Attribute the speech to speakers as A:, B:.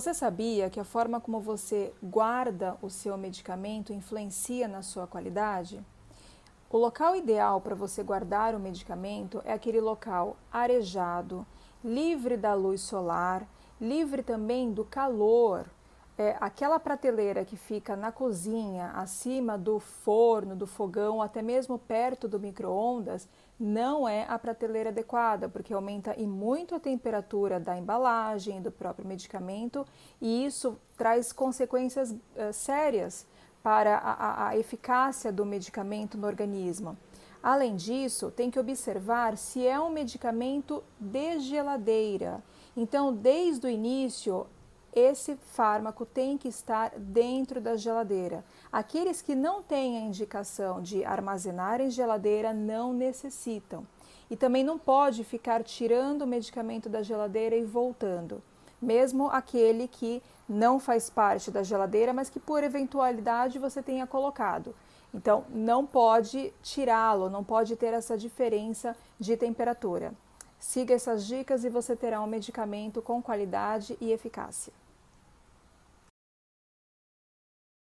A: Você sabia que a forma como você guarda o seu medicamento influencia na sua qualidade? O local ideal para você guardar o medicamento é aquele local arejado, livre da luz solar, livre também do calor. É, aquela prateleira que fica na cozinha, acima do forno, do fogão, até mesmo perto do micro-ondas, não é a prateleira adequada, porque aumenta e muito a temperatura da embalagem, do próprio medicamento, e isso traz consequências uh, sérias para a, a eficácia do medicamento no organismo. Além disso, tem que observar se é um medicamento de geladeira. Então, desde o início, esse fármaco tem que estar dentro da geladeira. Aqueles que não têm a indicação de armazenar em geladeira não necessitam. E também não pode ficar tirando o medicamento da geladeira e voltando. Mesmo aquele que não faz parte da geladeira, mas que por eventualidade você tenha colocado. Então, não pode tirá-lo, não pode ter essa diferença de temperatura. Siga essas dicas e você terá um medicamento com qualidade e eficácia.